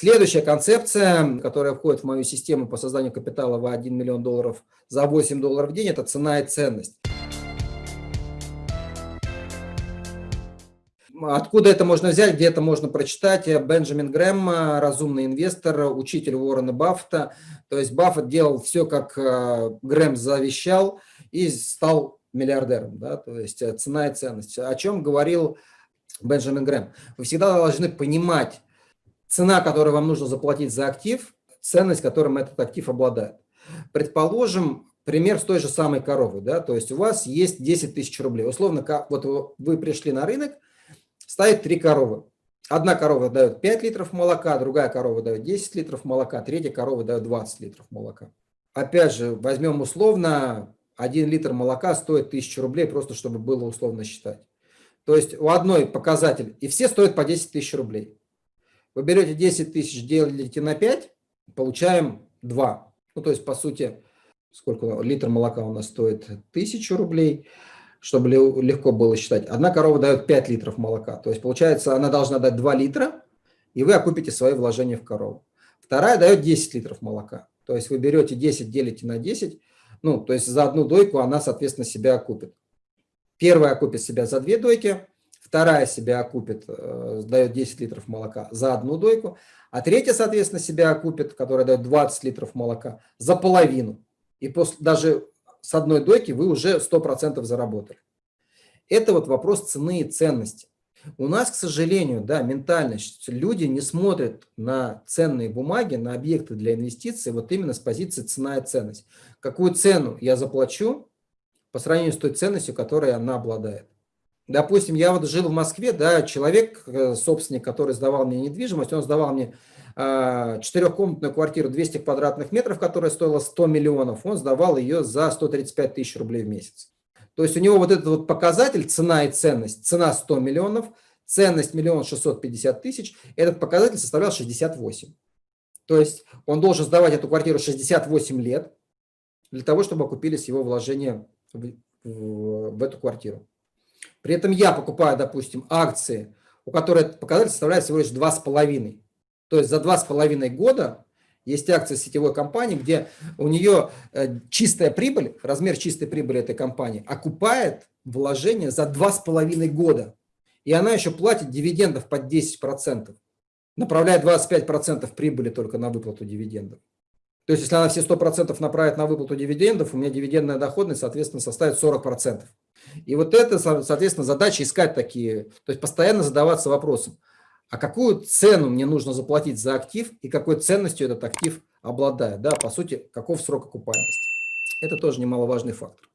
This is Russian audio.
Следующая концепция, которая входит в мою систему по созданию капитала в 1 миллион долларов за 8 долларов в день, это цена и ценность. Откуда это можно взять, где это можно прочитать? Бенджамин Грэм, разумный инвестор, учитель Уоррена Баффета. То есть Баффет делал все, как э, Грэм завещал, и стал миллиардером. Да? То есть э, цена и ценность. О чем говорил Бенджамин Грэм? Вы всегда должны понимать цена, которую вам нужно заплатить за актив, ценность, которым этот актив обладает. Предположим, пример с той же самой коровой. Да? То есть у вас есть 10 тысяч рублей. Условно, вот вы пришли на рынок, стоит три коровы. Одна корова дает 5 литров молока, другая корова дает 10 литров молока, третья корова дает 20 литров молока. Опять же, возьмем условно, 1 литр молока стоит 1000 рублей, просто чтобы было условно считать. То есть у одной показатель, и все стоят по 10 тысяч рублей. Вы берете 10 тысяч, делите на 5, получаем 2. Ну, то есть, по сути, сколько литр молока у нас стоит? 1000 рублей чтобы легко было считать. Одна корова дает 5 литров молока. То есть, получается, она должна дать 2 литра, и вы окупите свои вложения в корову. Вторая дает 10 литров молока. То есть, вы берете 10, делите на 10, ну, то есть, за одну дойку она, соответственно, себя окупит. Первая окупит себя за две дойки, вторая себя окупит, э, дает 10 литров молока за одну дойку, а третья, соответственно, себя окупит, которая дает 20 литров молока, за половину. И после, даже с одной дойки вы уже 100% заработали. Это вот вопрос цены и ценности. У нас, к сожалению, да, ментальность, люди не смотрят на ценные бумаги, на объекты для инвестиций вот именно с позиции цена и ценность. Какую цену я заплачу по сравнению с той ценностью, которой она обладает. Допустим, я вот жил в Москве, да, человек, э, собственник, который сдавал мне недвижимость, он сдавал мне а, четырехкомнатную квартиру 200 квадратных метров, которая стоила 100 миллионов, он сдавал ее за 135 тысяч рублей в месяц. То есть у него вот этот вот показатель цена и ценность, цена 100 миллионов, ценность миллион шестьсот пятьдесят тысяч, этот показатель составлял 68. То есть он должен сдавать эту квартиру 68 лет для того, чтобы окупились его вложения в, в, в эту квартиру. При этом я покупаю, допустим, акции, у которой показатель составляет всего лишь 2,5. То есть за два с половиной года есть акция сетевой компании, где у нее э, чистая прибыль, размер чистой прибыли этой компании окупает вложение за два с половиной года. И она еще платит дивидендов под 10%, направляя 25% прибыли только на выплату дивидендов. То есть, если она все 100% направит на выплату дивидендов, у меня дивидендная доходность, соответственно, составит 40%. И вот это, соответственно, задача искать такие, то есть постоянно задаваться вопросом, а какую цену мне нужно заплатить за актив и какой ценностью этот актив обладает. Да, по сути, каков срок окупаемости. Это тоже немаловажный фактор.